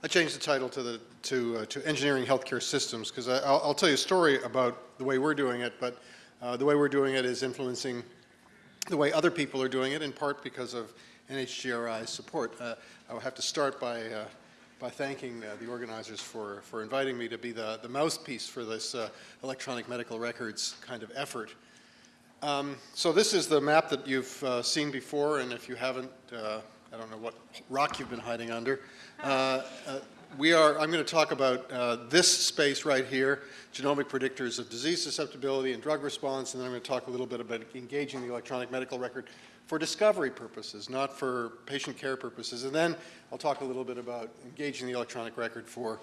I changed the title to the to uh, to engineering healthcare systems because I'll, I'll, tell you a story about the way we're doing it, but uh, the way we're doing it is influencing the way other people are doing it, in part because of NHGRI's support. Uh, I will have to start by uh, by thanking uh, the organizers for for inviting me to be the the mouthpiece for this uh, electronic medical records kind of effort. Um, so this is the map that you've seen before, and if you haven't, I don't know what rock you've been hiding under. Uh, uh, we are, I'm going to talk about uh, this space right here, genomic predictors of disease susceptibility and drug response, and then I'm going to talk a little bit about engaging the electronic medical record for discovery purposes, not for patient care purposes. And then I'll talk a little bit about engaging the electronic record for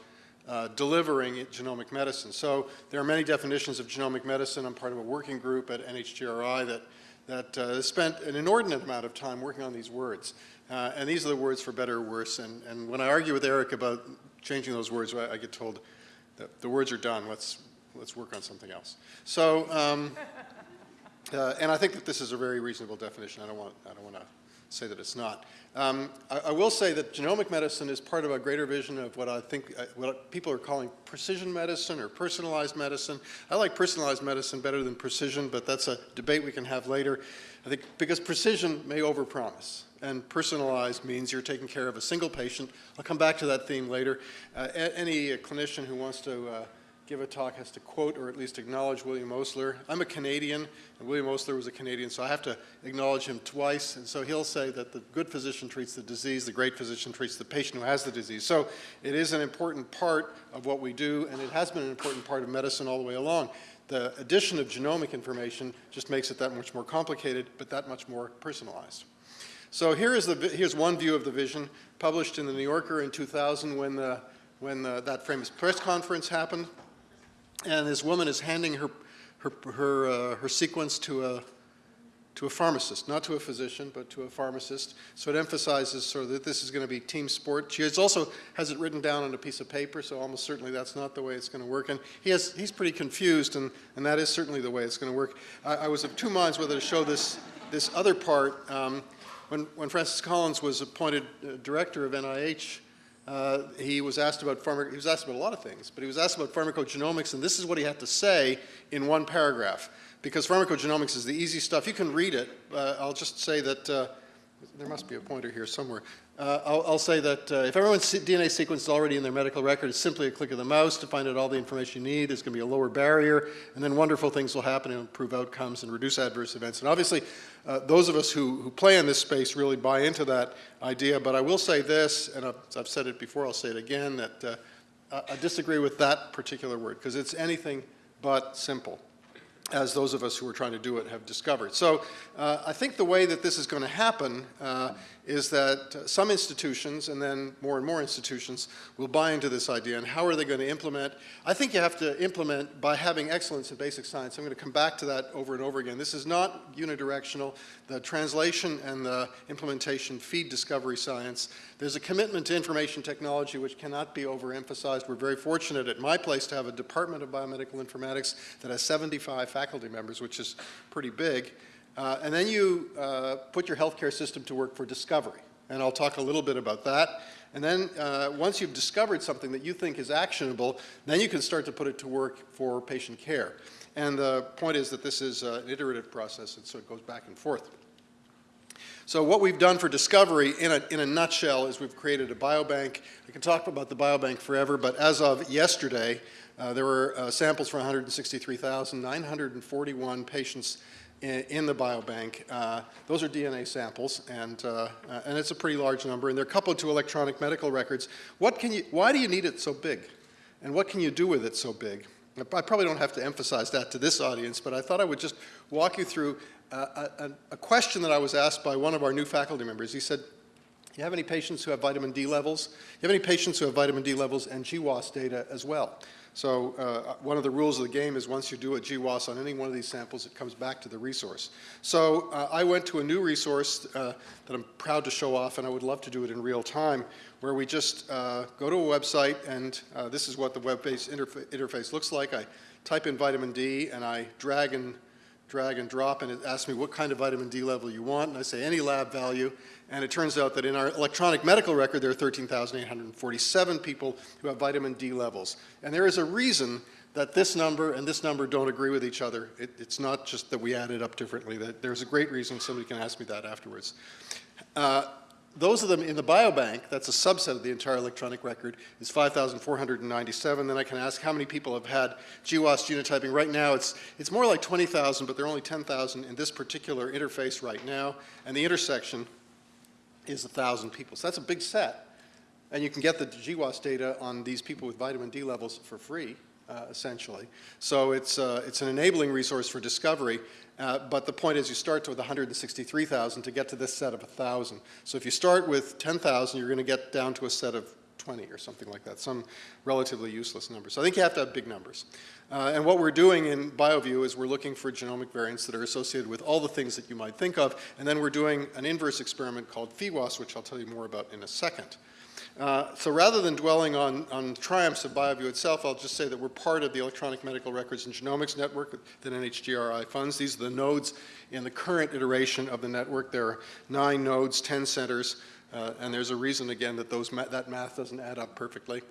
uh, delivering genomic medicine. So there are many definitions of genomic medicine. I'm part of a working group at NHGRI that, that uh, spent an inordinate amount of time working on these words. Uh, and these are the words for better or worse. And, and when I argue with Eric about changing those words, I, I get told that the words are done. Let's, let's work on something else. So, um, uh, and I think that this is a very reasonable definition. I don't want, I don't want to say that it's not. Um, I, I, will say that genomic medicine is part of a greater vision of what I think, uh, what people are calling precision medicine or personalized medicine. I like personalized medicine better than precision, but that's a debate we can have later. I think because precision may overpromise and personalized means you're taking care of a single patient. I'll come back to that theme later. Uh, any uh, clinician who wants to uh, give a talk has to quote or at least acknowledge William Osler. I'm a Canadian, and William Osler was a Canadian, so I have to acknowledge him twice. And so he'll say that the good physician treats the disease, the great physician treats the patient who has the disease. So it is an important part of what we do, and it has been an important part of medicine all the way along. The addition of genomic information just makes it that much more complicated, but that much more personalized. So here is the, here's one view of the vision published in the New Yorker in 2000 when, the, when the, that famous press conference happened. And this woman is handing her, her, her, uh, her sequence to a, to a pharmacist, not to a physician, but to a pharmacist. So it emphasizes sort of that this is going to be team sport. She also has it written down on a piece of paper, so almost certainly that's not the way it's going to work. And he has, he's pretty confused, and, and that is certainly the way it's going to work. I, I was of two minds whether to show this, this other part. Um, when, when Francis Collins was appointed uh, director of NIH, uh, he was asked about pharma he was asked about a lot of things, but he was asked about pharmacogenomics, and this is what he had to say in one paragraph. Because pharmacogenomics is the easy stuff. You can read it. Uh, I'll just say that uh, there must be a pointer here somewhere. Uh, I'll, I'll, say that uh, if everyone's DNA sequence is already in their medical record, it's simply a click of the mouse to find out all the information you need. There's going to be a lower barrier, and then wonderful things will happen and improve outcomes and reduce adverse events. And obviously, uh, those of us who, who play in this space really buy into that idea. But I will say this, and I've, I've said it before, I'll say it again, that uh, I disagree with that particular word because it's anything but simple as those of us who are trying to do it have discovered. So uh, I think the way that this is going to happen uh, is that uh, some institutions and then more and more institutions will buy into this idea and how are they going to implement? I think you have to implement by having excellence in basic science. I'm going to come back to that over and over again. This is not unidirectional. The translation and the implementation feed discovery science. There's a commitment to information technology which cannot be overemphasized. We're very fortunate at my place to have a department of biomedical informatics that has 75 faculty members, which is pretty big. Uh, and then you uh, put your healthcare system to work for discovery. And I'll talk a little bit about that. And then uh, once you've discovered something that you think is actionable, then you can start to put it to work for patient care. And the point is that this is uh, an iterative process, and so it goes back and forth. So what we've done for discovery in a, in a nutshell is we've created a biobank. I can talk about the biobank forever, but as of yesterday, uh, there were uh, samples for 163,941 patients in, the biobank. Uh, those are DNA samples, and, uh, and it's a pretty large number, and they're coupled to electronic medical records. What can you, why do you need it so big? And what can you do with it so big? I probably don't have to emphasize that to this audience, but I thought I would just walk you through a, a, a question that I was asked by one of our new faculty members. He said, Do you have any patients who have vitamin D levels? Do you have any patients who have vitamin D levels and GWAS data as well? So uh, one of the rules of the game is once you do a GWAS on any one of these samples, it comes back to the resource. So uh, I went to a new resource uh, that I'm proud to show off, and I would love to do it in real time, where we just uh, go to a website, and uh, this is what the web-based interfa interface looks like. I type in vitamin D, and I drag and drag and drop, and it asks me what kind of vitamin D level you want, and I say any lab value, and it turns out that in our electronic medical record, there are 13,847 people who have vitamin D levels. And there is a reason that this number and this number don't agree with each other. It, it's not just that we added up differently. That there's a great reason. Somebody can ask me that afterwards. Uh, those of them in the biobank, that's a subset of the entire electronic record, is 5,497. Then I can ask how many people have had GWAS genotyping. Right now, it's, it's more like 20,000, but there are only 10,000 in this particular interface right now. And the intersection is 1,000 people. So that's a big set. And you can get the GWAS data on these people with vitamin D levels for free uh, essentially. So it's, uh, it's an enabling resource for discovery, uh, but the point is you start with 163,000 to get to this set of 1,000. So if you start with 10,000, you're going to get down to a set of 20 or something like that, some relatively useless number. So I think you have to have big numbers. Uh, and what we're doing in BioVU is we're looking for genomic variants that are associated with all the things that you might think of, and then we're doing an inverse experiment called PheWAS, which I'll tell you more about in a second. Uh, so rather than dwelling on, on triumphs of BioVU itself, I'll just say that we're part of the Electronic Medical Records and Genomics Network that NHGRI funds. These are the nodes in the current iteration of the network. There are nine nodes, 10 centers, uh, and there's a reason, again, that those ma that math doesn't add up perfectly.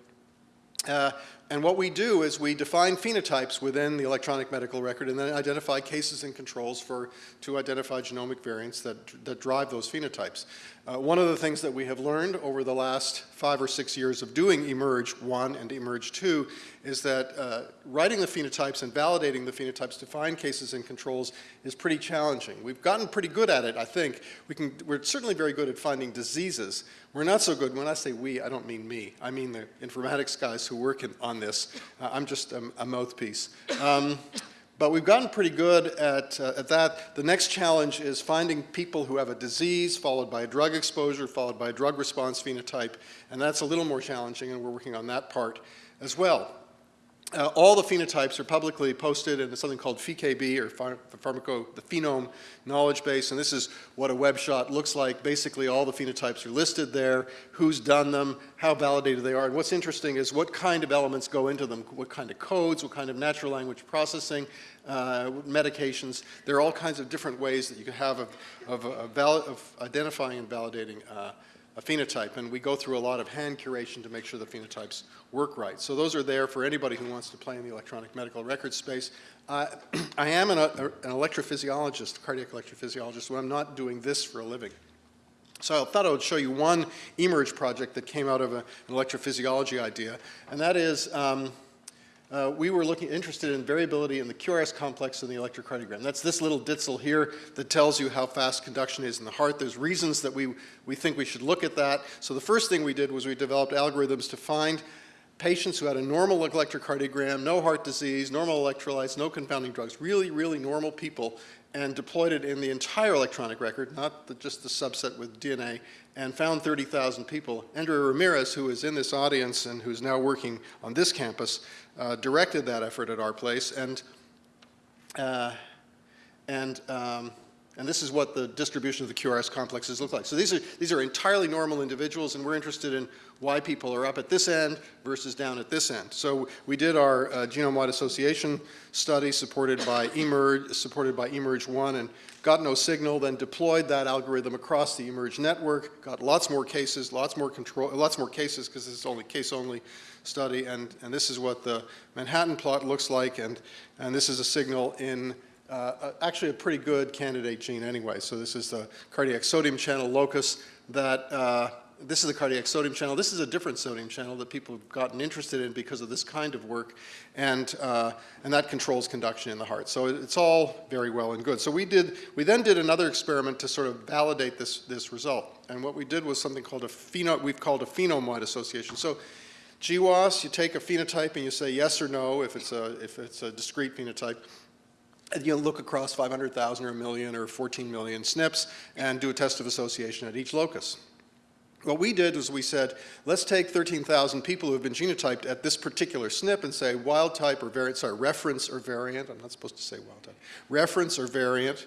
Uh, and what we do is we define phenotypes within the electronic medical record and then identify cases and controls for, to identify genomic variants that, that drive those phenotypes. Uh, one of the things that we have learned over the last five or six years of doing eMERGE 1 and eMERGE 2 is that uh, writing the phenotypes and validating the phenotypes to find cases and controls is pretty challenging. We've gotten pretty good at it, I think. We can, we're certainly very good at finding diseases. We're not so good, when I say we, I don't mean me. I mean the informatics guys who work in, on this. Uh, I'm just a, a mouthpiece. Um, but we've gotten pretty good at, uh, at that. The next challenge is finding people who have a disease, followed by a drug exposure, followed by a drug response phenotype, and that's a little more challenging, and we're working on that part as well. Uh, all the phenotypes are publicly posted in something called PheKB, or phar pharmaco, the phenome knowledge base, and this is what a web shot looks like. Basically, all the phenotypes are listed there, who's done them, how validated they are, and what's interesting is what kind of elements go into them, what kind of codes, what kind of natural language processing, uh, medications. There are all kinds of different ways that you can have of, of, of identifying and validating uh, a phenotype, and we go through a lot of hand curation to make sure the phenotypes work right. So those are there for anybody who wants to play in the electronic medical record space. Uh, I am an, a, an electrophysiologist, cardiac electrophysiologist, but I'm not doing this for a living. So I thought I would show you one eMERGE project that came out of a, an electrophysiology idea, and that is um, uh, we were looking interested in variability in the QRS complex in the electrocardiogram. That's this little ditzel here that tells you how fast conduction is in the heart. There's reasons that we, we think we should look at that. So the first thing we did was we developed algorithms to find patients who had a normal electrocardiogram, no heart disease, normal electrolytes, no confounding drugs, really, really normal people, and deployed it in the entire electronic record, not the, just the subset with DNA, and found 30,000 people. Andrea Ramirez, who is in this audience and who's now working on this campus, uh, directed that effort at our place, and uh, and um, and this is what the distribution of the QRS complexes look like. So these are, these are entirely normal individuals, and we're interested in why people are up at this end versus down at this end. So we did our uh, genome-wide association study supported by eMERGE, supported by eMERGE 1, and got no signal, then deployed that algorithm across the eMERGE network, got lots more cases, lots more control, lots more cases because this is only case-only study, and, and this is what the Manhattan plot looks like, and, and this is a signal in uh, actually a pretty good candidate gene anyway. So this is the cardiac sodium channel locus that, uh, this is the cardiac sodium channel. This is a different sodium channel that people have gotten interested in because of this kind of work, and, uh, and that controls conduction in the heart. So it's all very well and good. So we did, we then did another experiment to sort of validate this, this result. And what we did was something called a pheno, we've called a phenome-wide association. So GWAS, you take a phenotype and you say yes or no if it's a, if it's a discrete phenotype you know, look across 500,000 or a million or 14 million SNPs and do a test of association at each locus. What we did was we said, let's take 13,000 people who have been genotyped at this particular SNP and say wild type or variant, sorry, reference or variant, I'm not supposed to say wild type, reference or variant,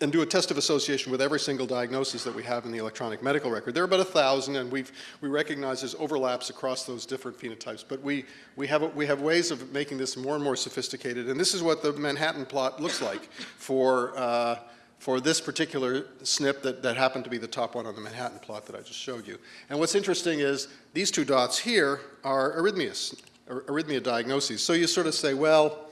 and do a test of association with every single diagnosis that we have in the electronic medical record. There are about a thousand, and we've, we recognize there's overlaps across those different phenotypes, but we, we, have, we have ways of making this more and more sophisticated, and this is what the Manhattan plot looks like for, uh, for this particular SNP that, that happened to be the top one on the Manhattan plot that I just showed you. And what's interesting is these two dots here are arrhythmias, arrhythmia diagnoses. So you sort of say, well,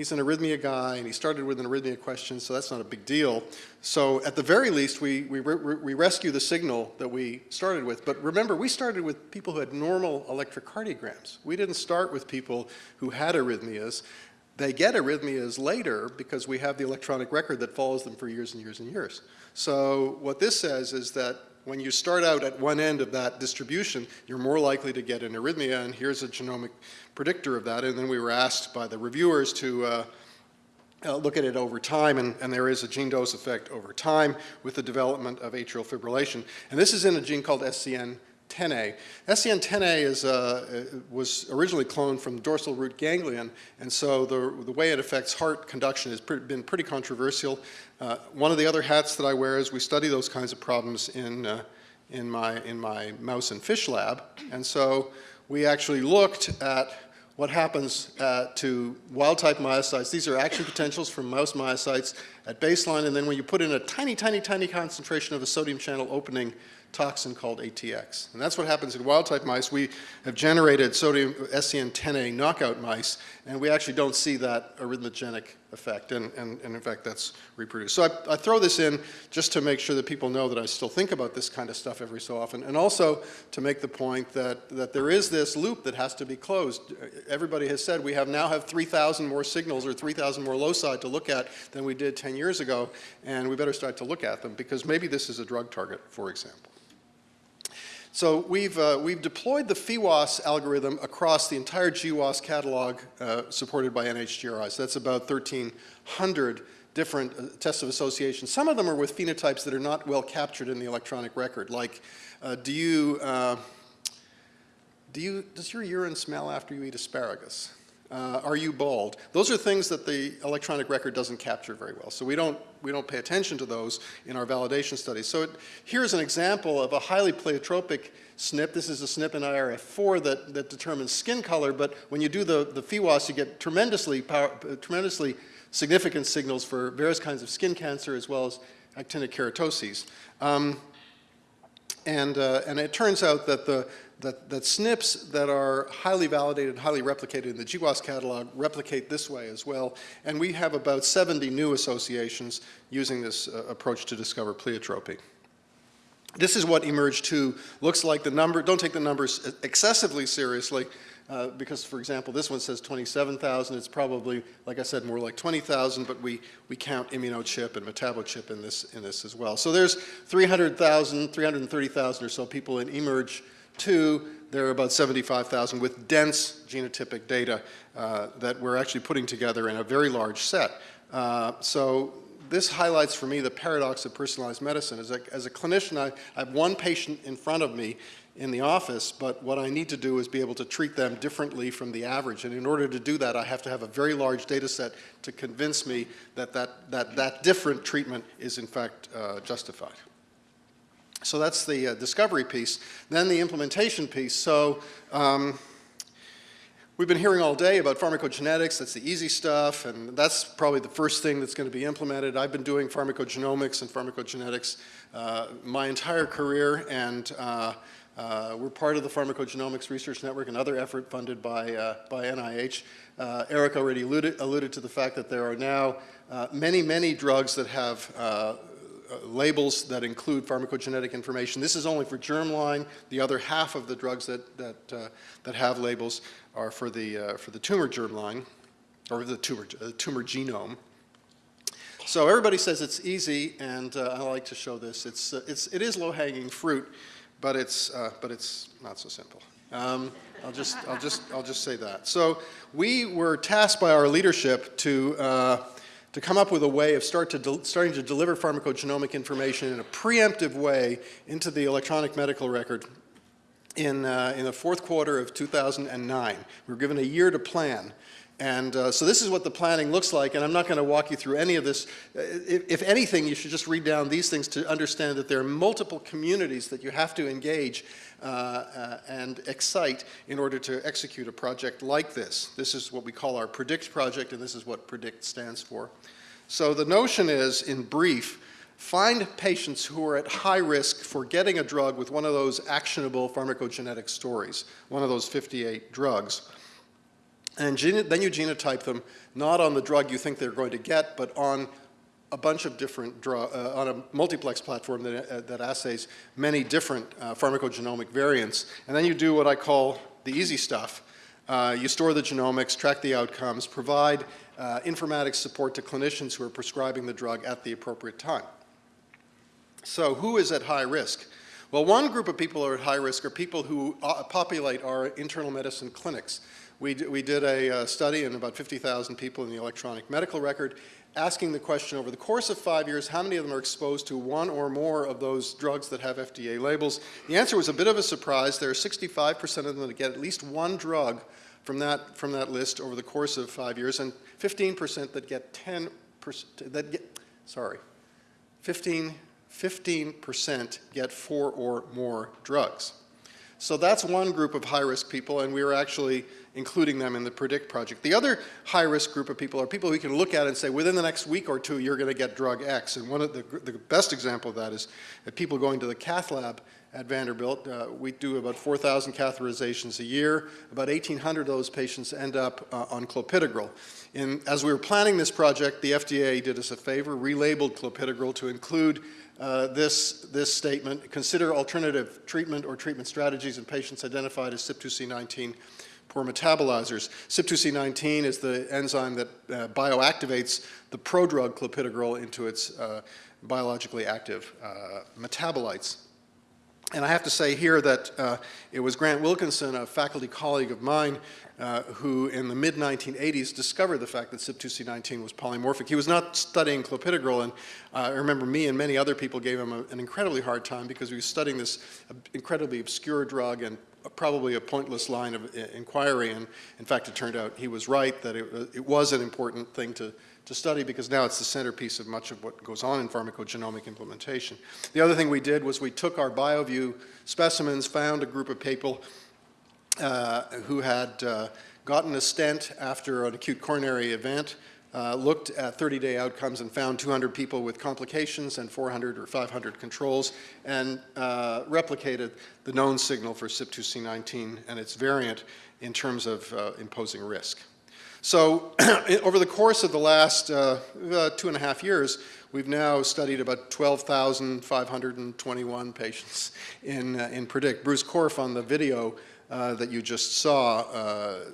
he's an arrhythmia guy, and he started with an arrhythmia question, so that's not a big deal. So at the very least, we, we, re we rescue the signal that we started with. But remember, we started with people who had normal electrocardiograms. We didn't start with people who had arrhythmias. They get arrhythmias later because we have the electronic record that follows them for years and years and years. So what this says is that when you start out at one end of that distribution, you're more likely to get an arrhythmia, and here's a genomic predictor of that. And then we were asked by the reviewers to uh, uh, look at it over time, and, and, there is a gene dose effect over time with the development of atrial fibrillation. And this is in a gene called SCN 10A. SCN10A is, uh, was originally cloned from dorsal root ganglion, and so the, the way it affects heart conduction has pre been pretty controversial. Uh, one of the other hats that I wear is we study those kinds of problems in, uh, in, my, in my mouse and fish lab, and so we actually looked at what happens uh, to wild-type myocytes. These are action potentials from mouse myocytes at baseline, and then when you put in a tiny, tiny, tiny concentration of a sodium channel opening toxin called ATX. And that's what happens in wild-type mice. We have generated sodium SCN10A knockout mice, and we actually don't see that arrhythmogenic effect, and, and, and in fact that's reproduced. So I, I, throw this in just to make sure that people know that I still think about this kind of stuff every so often, and also to make the point that, that there is this loop that has to be closed. Everybody has said we have now have 3,000 more signals or 3,000 more loci to look at than we did 10 years ago, and we better start to look at them because maybe this is a drug target, for example. So we've, uh, we've deployed the PheWAS algorithm across the entire GWAS catalog uh, supported by NHGRI. So that's about 1,300 different uh, tests of association. Some of them are with phenotypes that are not well captured in the electronic record, like uh, do you, uh, do you, does your urine smell after you eat asparagus? Uh, are you bald? Those are things that the electronic record doesn't capture very well. So we don't, we don't pay attention to those in our validation studies. So it, here's an example of a highly pleiotropic SNP. This is a SNP in IRF4 that, that determines skin color, but when you do the, the PheWAS, you get tremendously, power, tremendously significant signals for various kinds of skin cancer as well as actinic keratoses. Um, and, uh, and it turns out that the, that, that SNPs that are highly validated, highly replicated in the GWAS catalog replicate this way as well. And we have about 70 new associations using this uh, approach to discover pleiotropy. This is what eMERGE 2 looks like. The number, don't take the numbers excessively seriously uh, because, for example, this one says 27,000. It's probably, like I said, more like 20,000, but we, we count immunochip and metabochip in this, in this as well. So there's 300,000, 330,000 or so people in eMERGE Two, there are about 75,000 with dense genotypic data uh, that we're actually putting together in a very large set. Uh, so this highlights for me the paradox of personalized medicine. As a, as a clinician, I, I, have one patient in front of me in the office, but what I need to do is be able to treat them differently from the average. And in order to do that, I have to have a very large data set to convince me that that, that, that different treatment is in fact uh, justified. So that's the uh, discovery piece. Then the implementation piece. So um, we've been hearing all day about pharmacogenetics. That's the easy stuff, and that's probably the first thing that's going to be implemented. I've been doing pharmacogenomics and pharmacogenetics uh, my entire career, and uh, uh, we're part of the Pharmacogenomics Research Network, another effort funded by, uh, by NIH. Uh, Eric already alluded, alluded, to the fact that there are now many, many drugs that have labels that include pharmacogenetic information. This is only for germline. The other half of the drugs that, that, uh, that have labels are for the, uh, for the tumor germline, or the tumor, uh, tumor genome. So everybody says it's easy, and uh, I like to show this. It's, it's, it is low-hanging fruit, but it's, but it's not so simple. Um, I'll just, I'll just, I'll just say that. So we were tasked by our leadership to to come up with a way of start to starting to deliver pharmacogenomic information in a preemptive way into the electronic medical record in, uh, in the fourth quarter of 2009. We were given a year to plan. And uh, so this is what the planning looks like, and I'm not going to walk you through any of this. Uh, If, if anything, you should just read down these things to understand that there are multiple communities that you have to engage uh, uh, and excite in order to execute a project like this. This is what we call our PREDICT project, and this is what PREDICT stands for. So the notion is, in brief, find patients who are at high risk for getting a drug with one of those actionable pharmacogenetic stories, one of those 58 drugs. And then you genotype them, not on the drug you think they're going to get, but on a bunch of different uh, on a multiplex platform that, uh, that assays many different uh, pharmacogenomic variants. And then you do what I call the easy stuff. Uh, you store the genomics, track the outcomes, provide uh, informatics support to clinicians who are prescribing the drug at the appropriate time. So who is at high risk? Well, one group of people who are at high risk are people who uh, populate our internal medicine clinics. We, we did a uh, study in about 50,000 people in the electronic medical record, asking the question over the course of five years, how many of them are exposed to one or more of those drugs that have FDA labels? The answer was a bit of a surprise. There are 65% of them that get at least one drug from that, from that list over the course of five years, and 15% that get 10%, that get, sorry, 15 15% get four or more drugs. So that's one group of high-risk people, and we are actually including them in the PREDICT project. The other high-risk group of people are people we can look at and say, within the next week or two, you're going to get drug X. And one of the, the best example of that is that people going to the cath lab at Vanderbilt. Uh, we do about 4,000 catheterizations a year. About 1,800 of those patients end up uh, on clopidogrel. In, as we were planning this project, the FDA did us a favor, relabeled clopidogrel to include uh, this, this statement, consider alternative treatment or treatment strategies in patients identified as CYP2C19 poor metabolizers. CYP2C19 is the enzyme that uh, bioactivates the prodrug clopidogrel into its uh, biologically active uh, metabolites. And I have to say here that uh, it was Grant Wilkinson, a faculty colleague of mine, uh, who in the mid-1980s discovered the fact that CYP2C19 was polymorphic. He was not studying clopidogrel, and uh, I remember me and many other people gave him a, an incredibly hard time because he was studying this incredibly obscure drug and probably a pointless line of uh, inquiry, and in fact it turned out he was right, that it, it was an important thing to, to study because now it's the centerpiece of much of what goes on in pharmacogenomic implementation. The other thing we did was we took our BioVU specimens, found a group of people uh, who had uh, gotten a stent after an acute coronary event, uh, looked at 30-day outcomes and found 200 people with complications and 400 or 500 controls and uh, replicated the known signal for CYP2C19 and its variant in terms of uh, imposing risk. So over the course of the last uh, two and a half years, we've now studied about 12,521 patients in, in PREDICT. Bruce Korf on the video uh, that you just saw uh,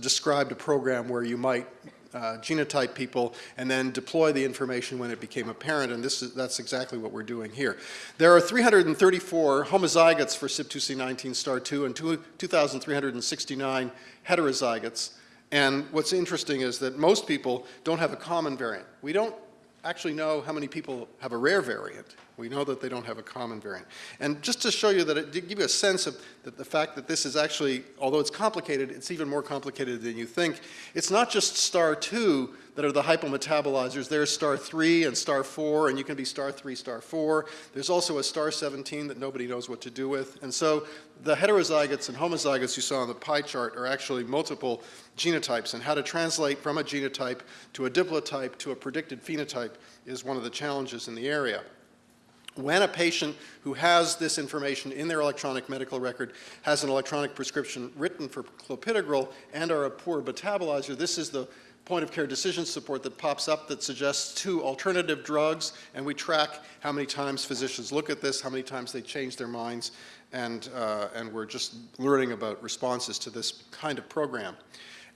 described a program where you might uh, genotype people and then deploy the information when it became apparent, and this is, that's exactly what we're doing here. There are 334 homozygotes for CYP2C19 star 2 and 2,369 heterozygotes. And what's interesting is that most people don't have a common variant. We don't actually know how many people have a rare variant. We know that they don't have a common variant. And just to show you that it did give you a sense of that the fact that this is actually, although it's complicated, it's even more complicated than you think. It's not just star 2 that are the hypometabolizers. There's star 3 and star 4, and you can be star 3, star 4. There's also a star 17 that nobody knows what to do with. And so the heterozygotes and homozygotes you saw on the pie chart are actually multiple genotypes, and how to translate from a genotype to a diplotype to a predicted phenotype is one of the challenges in the area. When a patient who has this information in their electronic medical record has an electronic prescription written for clopidogrel and are a poor metabolizer, this is the point of care decision support that pops up that suggests two alternative drugs and we track how many times physicians look at this, how many times they change their minds and, uh, and we're just learning about responses to this kind of program.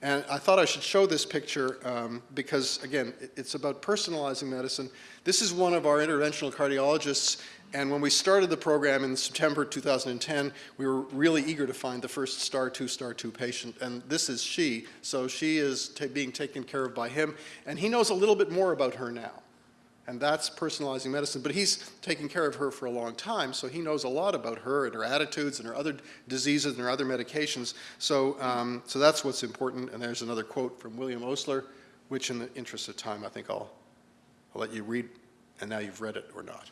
And I thought I should show this picture um, because, again, it's about personalizing medicine. This is one of our interventional cardiologists, and when we started the program in September 2010, we were really eager to find the first star 2, star 2 patient, and this is she. So she is being taken care of by him, and he knows a little bit more about her now. And that's personalizing medicine. But he's taken care of her for a long time, so he knows a lot about her and her attitudes and her other diseases and her other medications. So, um, so that's what's important. And there's another quote from William Osler, which in the interest of time, I think I'll, I'll let you read, and now you've read it or not.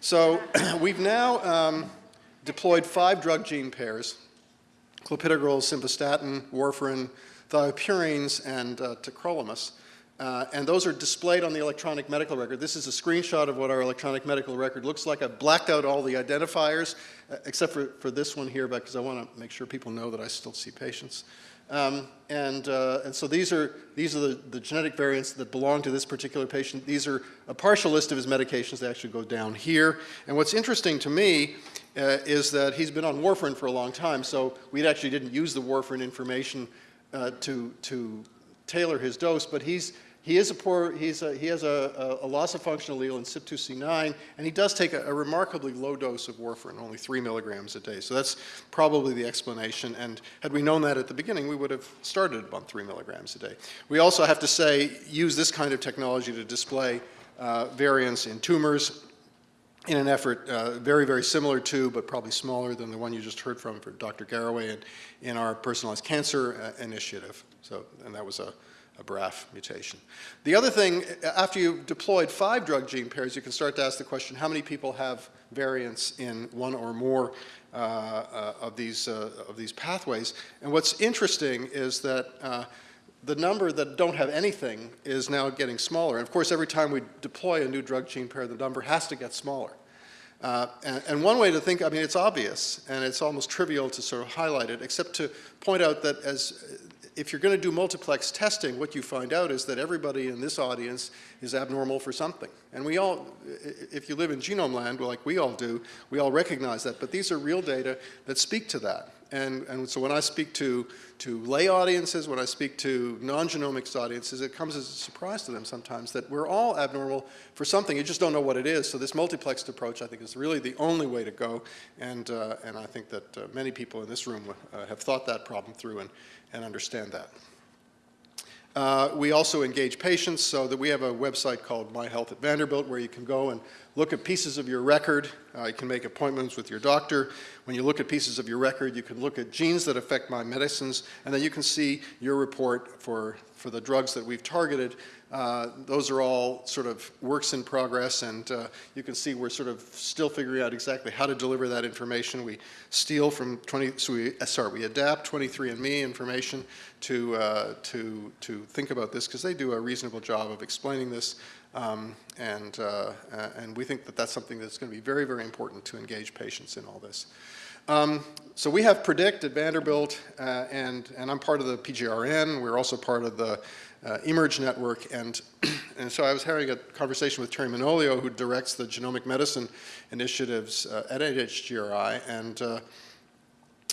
So we've now um, deployed five drug gene pairs, clopidogrel, simvastatin, warfarin, thiopurines, and uh, tacrolimus. Uh, and those are displayed on the electronic medical record. This is a screenshot of what our electronic medical record looks like. I've blacked out all the identifiers, uh, except for, for this one here, because I want to make sure people know that I still see patients. Um, and, uh, and so these are, these are the, the genetic variants that belong to this particular patient. These are a partial list of his medications. They actually go down here. And what's interesting to me uh, is that he's been on warfarin for a long time, so we actually didn't use the warfarin information uh, to, to tailor his dose, but he's he is a poor, he's a, he has a, a, a, loss of function allele in CYP2C9, and he does take a, a, remarkably low dose of warfarin, only three milligrams a day. So that's probably the explanation. And had we known that at the beginning, we would have started on three milligrams a day. We also have to say, use this kind of technology to display uh, variants in tumors in an effort uh, very, very similar to, but probably smaller than the one you just heard from for Dr. Garraway in, in our personalized cancer uh, initiative. So, and that was a, a BRAF mutation. The other thing, after you've deployed five drug gene pairs, you can start to ask the question, how many people have variants in one or more uh, uh, of, these, uh, of these pathways? And what's interesting is that uh, the number that don't have anything is now getting smaller. And of course, every time we deploy a new drug gene pair, the number has to get smaller. Uh, and, and, one way to think, I mean, it's obvious, and it's almost trivial to sort of highlight it, except to point out that as if you're going to do multiplex testing, what you find out is that everybody in this audience is abnormal for something. And we all, if you live in genome land, like we all do, we all recognize that. But these are real data that speak to that. And, and so when I speak to, to lay audiences, when I speak to non-genomics audiences, it comes as a surprise to them sometimes that we're all abnormal for something. You just don't know what it is. So this multiplexed approach, I think, is really the only way to go. And, uh, and I think that uh, many people in this room uh, have thought that problem through and, and understand that. Uh, we also engage patients so that we have a website called My Health at Vanderbilt where you can go and look at pieces of your record. Uh, you can make appointments with your doctor. When you look at pieces of your record, you can look at genes that affect my medicines, and then you can see your report for, for the drugs that we've targeted uh, those are all sort of works in progress, and uh, you can see we're sort of still figuring out exactly how to deliver that information. We steal from 20, so we, uh, sorry, we adapt 23andMe information to, uh, to, to think about this because they do a reasonable job of explaining this, um, and, uh, and we think that that's something that's going to be very, very important to engage patients in all this. Um, so we have PREDICT at Vanderbilt, and, and I'm part of the PGRN. We're also part of the uh, eMERGE network. And, and so I was having a conversation with Teri Manolio, who directs the genomic medicine initiatives uh, at NHGRI. And, uh,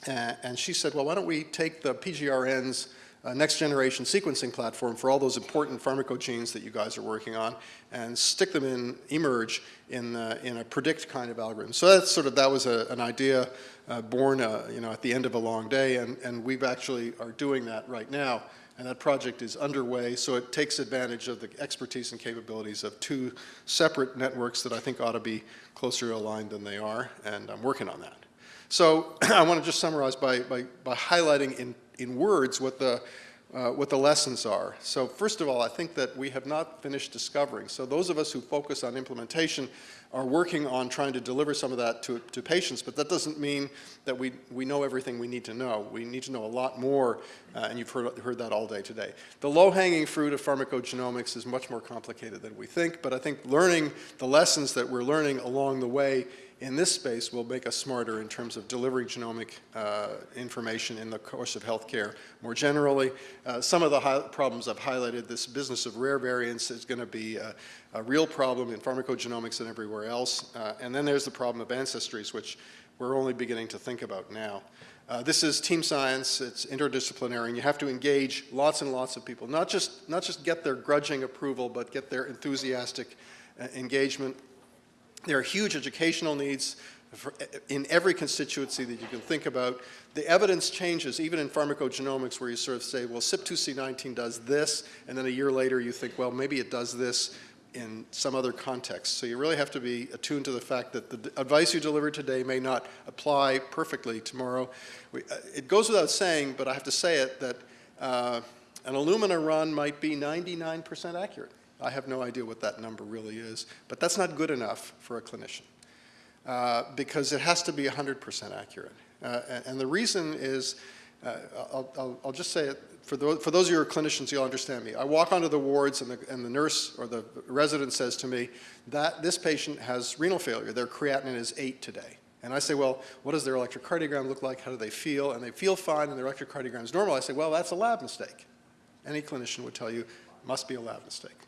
and she said, well, why don't we take the PGRN's uh, next generation sequencing platform for all those important pharmacogenes that you guys are working on and stick them in eMERGE in, in a predict kind of algorithm. So that's sort of, that was a, an idea uh, born, uh, you know, at the end of a long day and, and we've actually are doing that right now and that project is underway, so it takes advantage of the expertise and capabilities of two separate networks that I think ought to be closer aligned than they are, and I'm working on that. So I want to just summarize by, by, by highlighting in, in words what the, uh, what the lessons are. So first of all, I think that we have not finished discovering. So those of us who focus on implementation are working on trying to deliver some of that to, to patients, but that doesn't mean that we, we know everything we need to know. We need to know a lot more, uh, and you've heard, heard that all day today. The low-hanging fruit of pharmacogenomics is much more complicated than we think, but I think learning the lessons that we're learning along the way in this space will make us smarter in terms of delivering genomic uh, information in the course of healthcare more generally. Uh, some of the problems I've highlighted, this business of rare variants is going to be a, a, real problem in pharmacogenomics and everywhere else. Uh, and then there's the problem of ancestries, which we're only beginning to think about now. Uh, this is team science, it's interdisciplinary, and you have to engage lots and lots of people, not just, not just get their grudging approval, but get their enthusiastic uh, engagement there are huge educational needs for, in every constituency that you can think about. The evidence changes, even in pharmacogenomics, where you sort of say, well, CYP2C19 does this, and then a year later you think, well, maybe it does this. in some other context. So you really have to be attuned to the fact that the advice you deliver today may not apply perfectly tomorrow. We, uh, it goes without saying, but I have to say it, that uh, an Illumina run might be 99% accurate. I have no idea what that number really is, but that's not good enough for a clinician uh, because it has to be 100% accurate. Uh, and, and the reason is, uh, I'll, I'll, I'll just say it, for those, for those of you who are clinicians, you'll understand me. I walk onto the wards and the, and the nurse or the resident says to me that this patient has renal failure. Their creatinine is eight today. And I say, well, what does their electrocardiogram look like? How do they feel? And they feel fine and their electrocardiogram is normal. I say, well, that's a lab mistake. Any clinician would tell you, must be a lab mistake.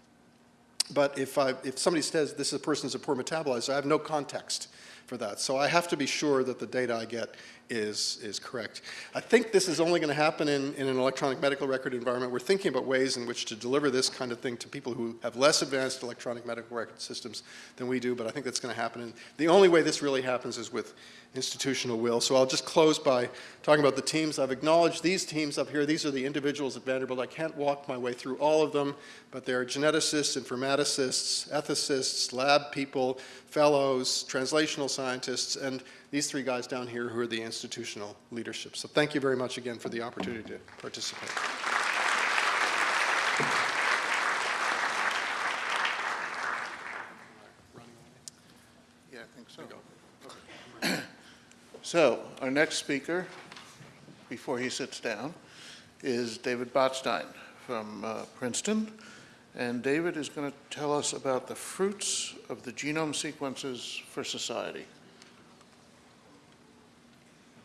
But if, I, if somebody says this is a person is a poor metabolizer, I have no context for that. So I have to be sure that the data I get is, is correct. I think this is only going to happen in, in an electronic medical record environment. We're thinking about ways in which to deliver this kind of thing to people who have less advanced electronic medical record systems than we do, but I think that's going to happen. And the only way this really happens is with institutional will. So I'll just close by talking about the teams. I've acknowledged these teams up here. These are the individuals at Vanderbilt. I can't walk my way through all of them, but they're geneticists, informaticists, ethicists, lab people, fellows, translational scientists, and these three guys down here who are the institutional leadership. So thank you very much again for the opportunity to participate. Yeah, I think so. So, our next speaker, before he sits down, is David Botstein from uh, Princeton. And David is going to tell us about the fruits of the genome sequences for society.